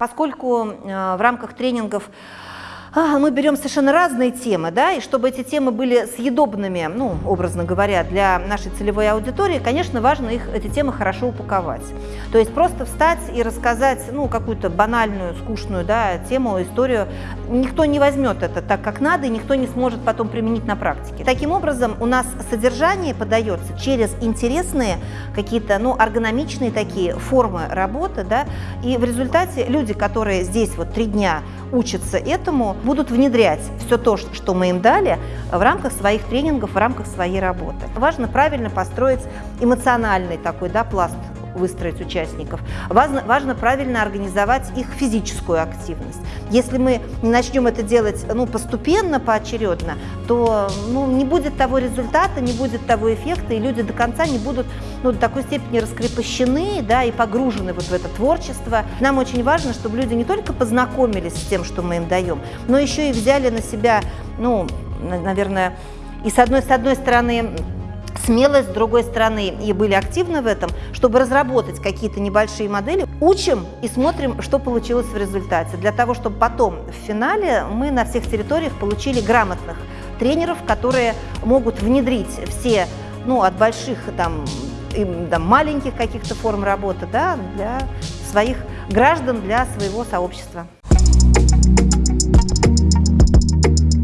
Поскольку э, в рамках тренингов а, мы берем совершенно разные темы, да, и чтобы эти темы были съедобными, ну, образно говоря, для нашей целевой аудитории, конечно, важно их, эти темы хорошо упаковать. То есть просто встать и рассказать, ну, какую-то банальную, скучную, да, тему, историю, никто не возьмет это так, как надо, и никто не сможет потом применить на практике. Таким образом, у нас содержание подается через интересные какие-то, ну, эргономичные такие формы работы, да, и в результате люди, которые здесь вот три дня учатся этому, будут внедрять все то, что мы им дали в рамках своих тренингов, в рамках своей работы. Важно правильно построить эмоциональный такой да, пласт выстроить участников. Важно, важно правильно организовать их физическую активность. Если мы не начнем это делать ну, постепенно, поочередно, то ну, не будет того результата, не будет того эффекта, и люди до конца не будут ну, до такой степени раскрепощены да, и погружены вот в это творчество. Нам очень важно, чтобы люди не только познакомились с тем, что мы им даем, но еще и взяли на себя, ну, наверное, и с одной, с одной стороны, смелость, с другой стороны, и были активны в этом, чтобы разработать какие-то небольшие модели. Учим и смотрим, что получилось в результате, для того, чтобы потом в финале мы на всех территориях получили грамотных тренеров, которые могут внедрить все, ну, от больших там, и, там маленьких каких-то форм работы, да, для своих граждан, для своего сообщества.